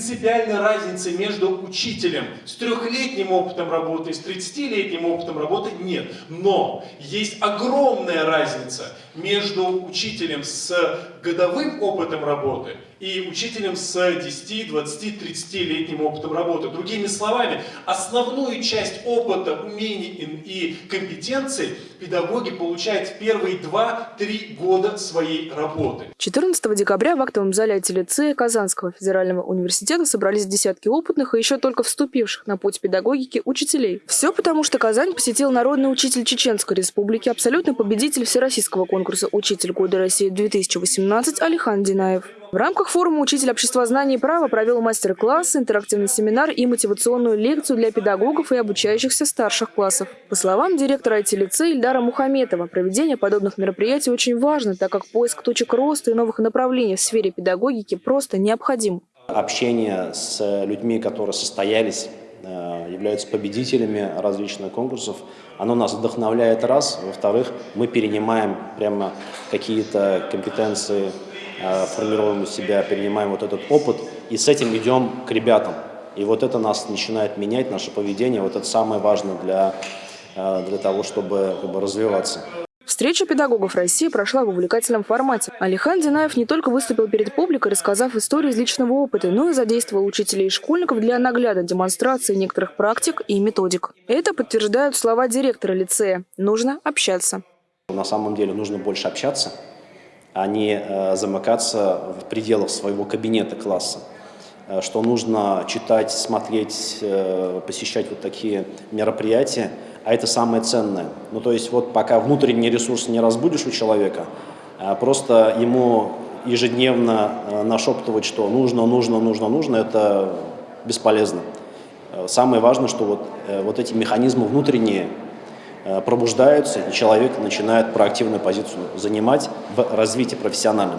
принципиальной разницы между учителем с трехлетним опытом работы и с 30-летним опытом работы нет. Но есть огромная разница между учителем с годовым опытом работы и учителем с 10, 20, 30-летним опытом работы. Другими словами, основную часть опыта, умений и компетенций педагоги получают в первые 2-3 года своей работы. 14 декабря в актовом зале АТ-лицея Казанского федерального университета собрались десятки опытных и еще только вступивших на путь педагогики учителей. Все потому, что Казань посетил народный учитель Чеченской республики, абсолютный победитель Всероссийского конкурса «Учитель года России-2018» Алихан Динаев. В рамках форума «Учитель общества знаний и права» провел мастер-класс, интерактивный семинар и мотивационную лекцию для педагогов и обучающихся старших классов. По словам директора IT-лицея Ильдара Мухаметова, проведение подобных мероприятий очень важно, так как поиск точек роста и новых направлений в сфере педагогики просто необходим. Общение с людьми, которые состоялись являются победителями различных конкурсов. Оно нас вдохновляет раз. Во-вторых, мы перенимаем прямо какие-то компетенции Э, формируем у себя, перенимаем вот этот опыт и с этим идем к ребятам. И вот это нас начинает менять, наше поведение. Вот это самое важное для, э, для того, чтобы как бы, развиваться. Встреча педагогов России прошла в увлекательном формате. Алихан Динаев не только выступил перед публикой, рассказав историю из личного опыта, но и задействовал учителей и школьников для наглядной демонстрации некоторых практик и методик. Это подтверждают слова директора лицея. Нужно общаться. На самом деле нужно больше общаться, а не э, замыкаться в пределах своего кабинета класса. Э, что нужно читать, смотреть, э, посещать вот такие мероприятия, а это самое ценное. Ну, то есть вот пока внутренний ресурс не разбудишь у человека, просто ему ежедневно нашептывать, что нужно, нужно, нужно, нужно, это бесполезно. Самое важное, что вот, вот эти механизмы внутренние Э, пробуждаются, и человек начинает проактивную позицию занимать в развитии профессиональном.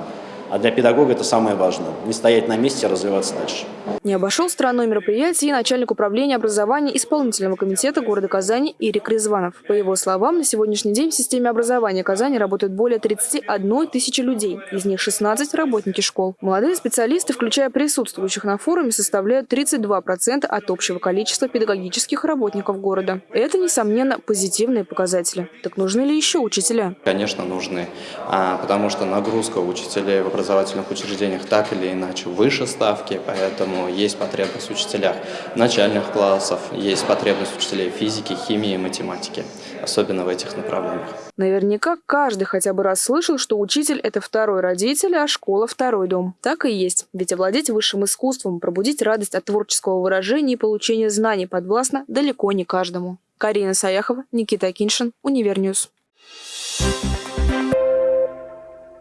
А для педагога это самое важное – не стоять на месте, а развиваться дальше. Не обошел стороной мероприятия и начальник управления образования исполнительного комитета города Казани Ирик Резванов. По его словам, на сегодняшний день в системе образования Казани работают более 31 тысячи людей, из них 16 – работники школ. Молодые специалисты, включая присутствующих на форуме, составляют 32% от общего количества педагогических работников города. Это, несомненно, позитивные показатели. Так нужны ли еще учителя? Конечно, нужны, а, потому что нагрузка учителей в образовании образовательных учреждениях так или иначе выше ставки, поэтому есть потребность в учителях начальных классов, есть потребность учителей физики, химии и математики, особенно в этих направлениях. Наверняка каждый хотя бы раз слышал, что учитель – это второй родитель, а школа – второй дом. Так и есть. Ведь овладеть высшим искусством, пробудить радость от творческого выражения и получения знаний подвластно далеко не каждому. Карина Саяхова, Никита Киншин, Univer News.